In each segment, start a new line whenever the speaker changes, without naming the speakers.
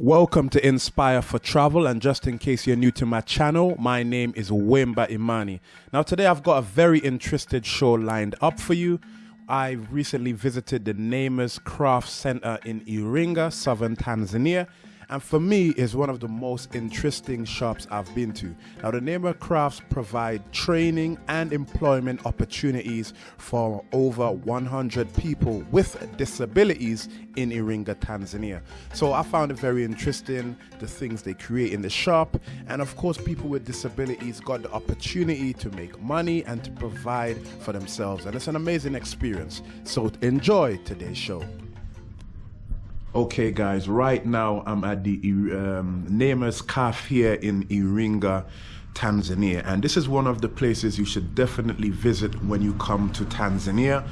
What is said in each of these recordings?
Welcome to Inspire for Travel. And just in case you're new to my channel, my name is Wimba Imani. Now, today I've got a very interesting show lined up for you. I recently visited the Neema's Craft Center in Iringa, southern Tanzania and for me is one of the most interesting shops I've been to. Now the Neema Crafts provide training and employment opportunities for over 100 people with disabilities in Iringa, Tanzania. So I found it very interesting the things they create in the shop and of course people with disabilities got the opportunity to make money and to provide for themselves and it's an amazing experience. So enjoy today's show. Okay, guys, right now I'm at the um, Neema's Cafe here in Iringa, Tanzania. And this is one of the places you should definitely visit when you come to Tanzania.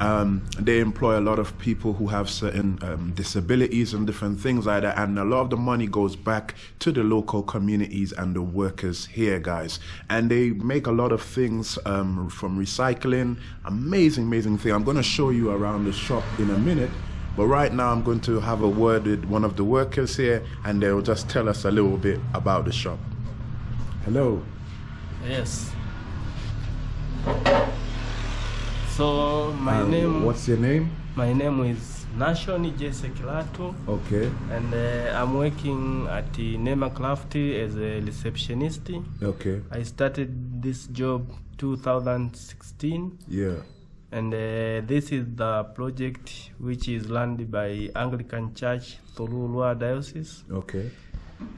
Um, they employ a lot of people who have certain um, disabilities and different things like that. And a lot of the money goes back to the local communities and the workers here, guys. And they make a lot of things um, from recycling. Amazing, amazing thing. I'm going to show you around the shop in a minute. But right now, I'm going to have a word with one of the workers here, and they'll just tell us a little bit about the shop. Hello.
Yes. So my um, name.
What's your name?
My name is Nashon Jesse Kilato.
Okay.
And uh, I'm working at the Neema Craft as a receptionist.
Okay.
I started this job 2016.
Yeah
and uh, this is the project which is run by Anglican Church through Ruaha Diocese.
Okay.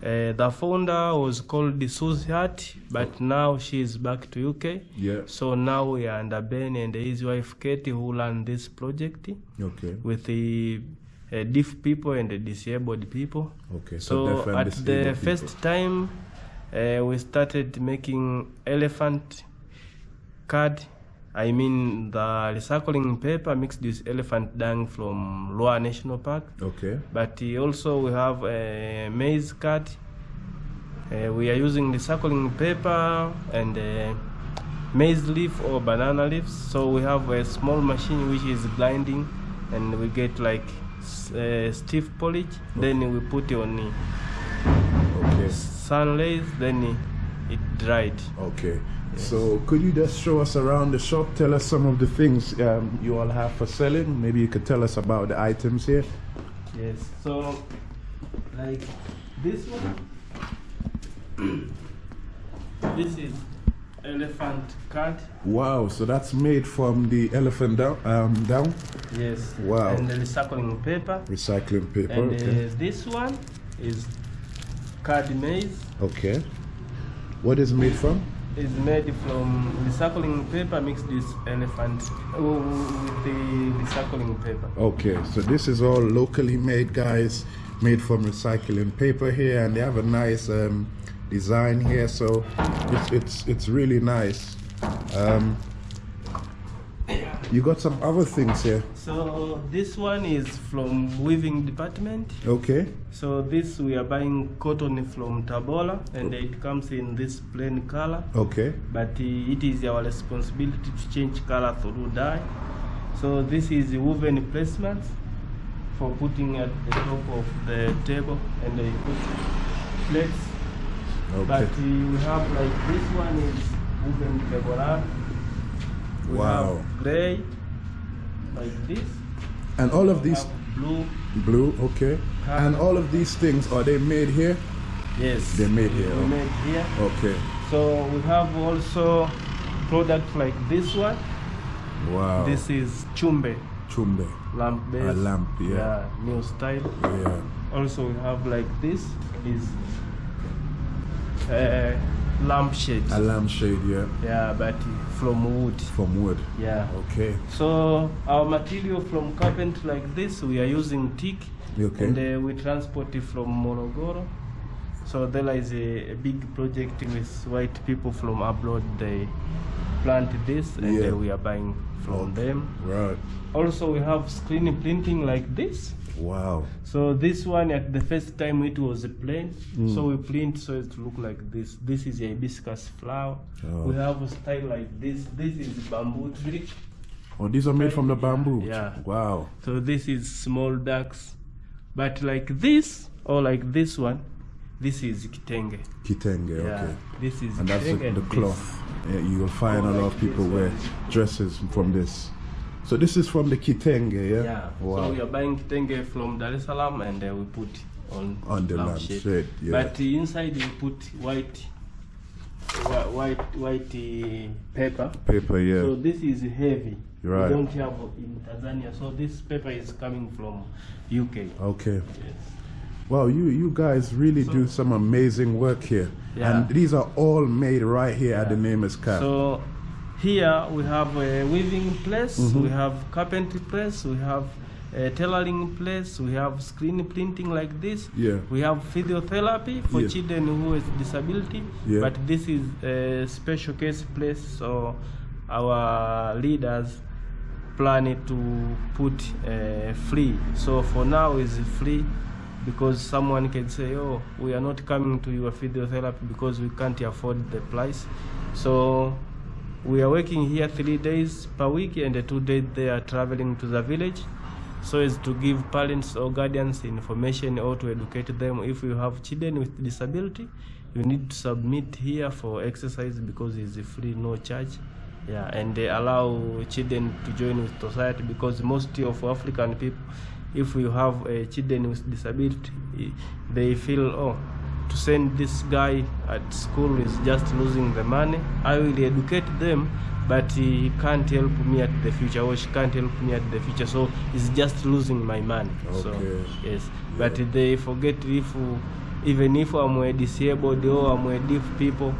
Uh, the founder was called Susie Hart, but now she is back to UK.
Yeah.
So now we are under Ben and his wife Katie who run this project.
Okay.
With the uh, deaf people and the disabled people.
Okay.
So, so at the first time, uh, we started making elephant card I mean the recycling paper mixed with elephant dung from Ruaha National Park.
Okay.
But also we have a maize cut. Uh, we are using the recycling paper and uh, maize leaf or banana leaves. So we have a small machine which is grinding and we get like uh, stiff polish. Okay. Then we put it on
okay.
sun rays, then it dried.
Okay. So could you just show us around the shop? Tell us some of the things um, you all have for selling. Maybe you could tell us about the items here.
Yes. So, like this one. this is elephant card.
Wow. So that's made from the elephant down. Um, down.
Yes.
Wow.
And the recycling paper.
Recycling paper. And
okay. uh, this one is card maize.
Okay. What is made from?
Is made from recycling paper mixed with elephant uh, with the recycling paper.
Okay, so this is all locally made, guys, made from recycling paper here, and they have a nice um, design here, so it's it's it's really nice. Um, you got some other things here.
So this one is from weaving department.
Okay.
So this we are buying cotton from Tabora and it comes in this plain color.
Okay.
But uh, it is our responsibility to change color through dye. So this is woven placement for putting at the top of the table and they put plates. Okay. But uh, we have like this one is woven table we
wow.
have gray, like this.
And all of these
blue.
Blue, okay. And all of these things are they made here?
Yes.
They're made here.
They're made here.
Okay.
So we have also products like this one.
Wow.
This is chumbe.
Chumbe.
Lamp base.
A lamp, yeah.
Yeah, new style.
Yeah.
Also we have like this is uh, lampshade.
A lampshade, yeah.
Yeah, but from wood.
From wood.
Yeah.
Okay.
So our material from carpet like this, we are using teak.
Okay.
And uh, we transport it from Morogoro. So there is a, a, big project with white people from abroad. They plant this and yeah. uh, we are buying from okay. them.
Right.
Also, we have screen printing like this.
Wow.
So this one at the first time it was plain. Mm. So we print so it look like this. This is a hibiscus flower. Oh. We have a style like this. This is bamboo tree.
Oh, these are made from the bamboo.
Yeah.
Wow.
So this is small ducks. But like this, or like this one this is kitenge
Kitenge,
yeah
okay.
this is
And that's the, the cloth. Yeah, you will find a lot of people wear dresses from this. So this is from the Kitenge, yeah?
yeah
Wow.
so we are buying kitenge from dar es salaam and uh, we put on
On the
lampshade.
yeah.
but inside we put white white white uh, paper
Paper, yeah.
So this is heavy.
Right.
We don't have in Tanzania. So this paper is coming from UK.
okay.
Yes.
Wow, you you guys really do some amazing work here.
Yeah.
And these are all made right here at the Nameless Cap.
So here we have a weaving place,
Mm-hmm.
we have carpentry place, we have a tailoring place, we have screen printing like this.
Yeah.
We have physiotherapy for
Yeah.
children who has disability.
Yeah.
But this is a special case place, so our leaders plan it to put uh, free. So for now is free because someone can say, oh, we are not coming to your physiotherapy because we can't afford the price. So we are working here three days per week and the two days they are traveling to the village so as to give parents or guardians information or to educate them. If you have children with disability you need to submit here for exercise because it's free no charge. Yeah and they allow children to join with society because most of african people if you have uh, children with disability they feel oh to send this guy at school is just losing the money. I will educate them, but he can't help me at the future, or she can't help me at the future. So it's just losing my money. So
Okay.
yes, but they forget if even if I'm a disabled or I'm a deaf people,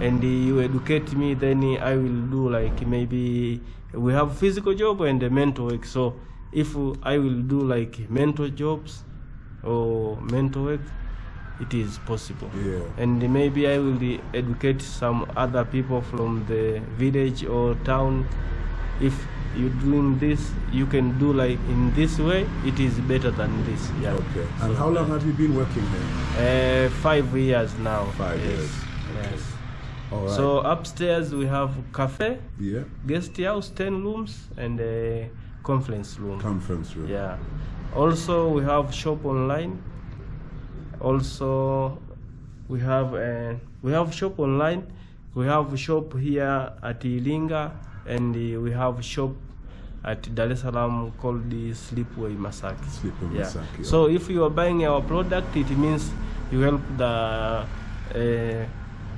and you educate me, then I will do like maybe we have physical job and a mental work. So if I will do like mental jobs or mental work, it is possible.
Yeah.
And maybe I will educate some other people from the village or town. If you're doing this, you can do like in this way. It is better than this. Yeah.
Okay. And how long have you been working here?
Uh, five years now.
Five
yes.
years.
Yes.
All right.
So upstairs we have cafe,
yeah.
guest house, ten rooms, and a conference room.
Conference room.
Yeah. Also, we have shop online. Also, we have uh, we have shop online. We have shop here at Ilinga, and uh, we have shop at Dar es Salaam called the Slipway Masaki.
Slipway
yeah.
Masaki,
So if you are buying our product, it means you help the uh,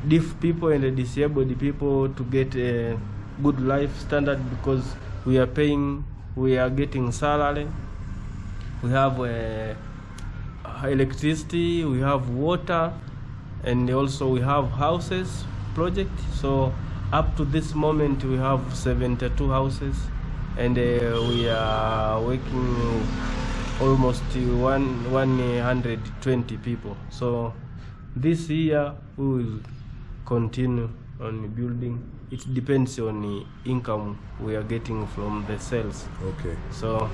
deaf people and the disabled people to get a good life standard because we are paying, we are getting salary, we have uh, electricity, we have water, and also we have houses project. So up to this moment, we have 72 houses, and uh, we are working almost one 120 people. So this year we will continue on the building. It depends on the income we are getting from the sales.
Okay.
So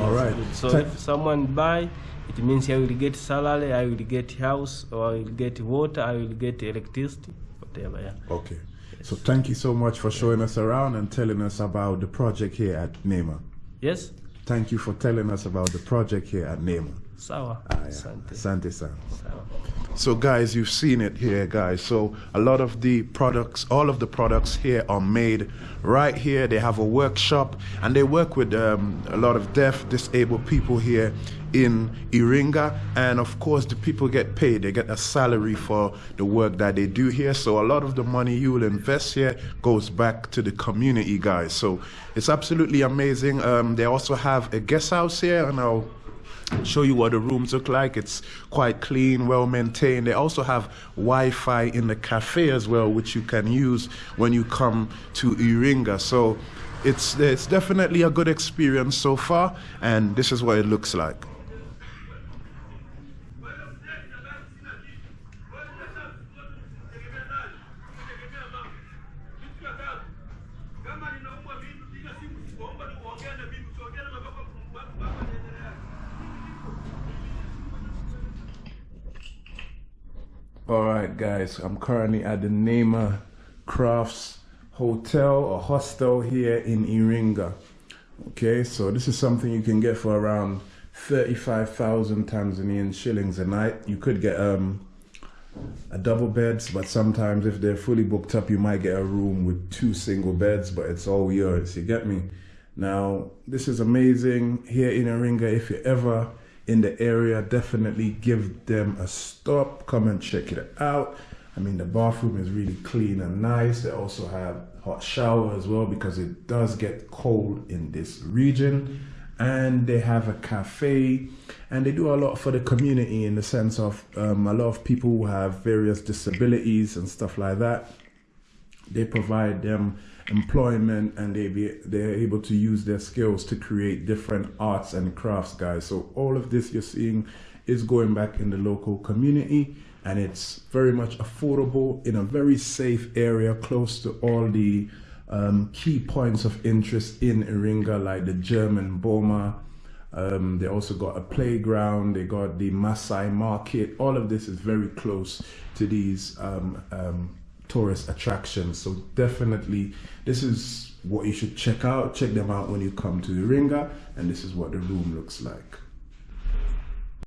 All right.
good. So if someone buy, it means I will get salary, I will get house, or I will get water, I will get electricity, whatever. Yeah.
Okay. So thank you so much for showing us around and telling us about the project here at Neema.
Yes.
Thank you for telling us about the project here at Neema.
Sawa.
Ah, yeah.
Asante.
Asante san.
Sawa.
So guys, you've seen it here, guys. So a lot of the products, all of the products here are made right here. They have a workshop and they work with um, a lot of deaf, disabled people here in Iringa. And of course, the people get paid. They get a salary for the work that they do here. So a lot of the money you will invest here goes back to the community, guys. So it's absolutely amazing. Um, they also have a guest house here, and I'll show you what the rooms look like. It's quite clean, well maintained. They also have Wi-Fi in the cafe as well, which you can use when you come to Iringa. So it's it's definitely a good experience so far, and this is what it looks like. Guys. I'm currently at the Neema Crafts Hotel or Hostel here in Iringa. Okay, so this is something you can get for around 35,000 Tanzanian shillings a night. You could get um, a double beds, but sometimes if they're fully booked up, you might get a room with two single beds, but it's all yours. You get me? Now, this is amazing here in Iringa. If you're ever in the area, definitely give them a stop. Come and check it out. I mean, the bathroom is really clean and nice. They also have hot shower as well because it does get cold in this region. And they have a cafe and they do a lot for the community in the sense of um, a lot of people who have various disabilities and stuff like that. They provide them employment and they be they're able to use their skills to create different arts and crafts guys. So all of this you're seeing is going back in the local community and it's very much affordable in a very safe area close to all the um, key points of interest in Iringa like the German Boma. Um, they also got a playground they got the Masai market. All of this is very close to these um, um tourist attractions. So definitely, this is what you should check out. Check them out when you come to the Iringa, and this is what the room looks like.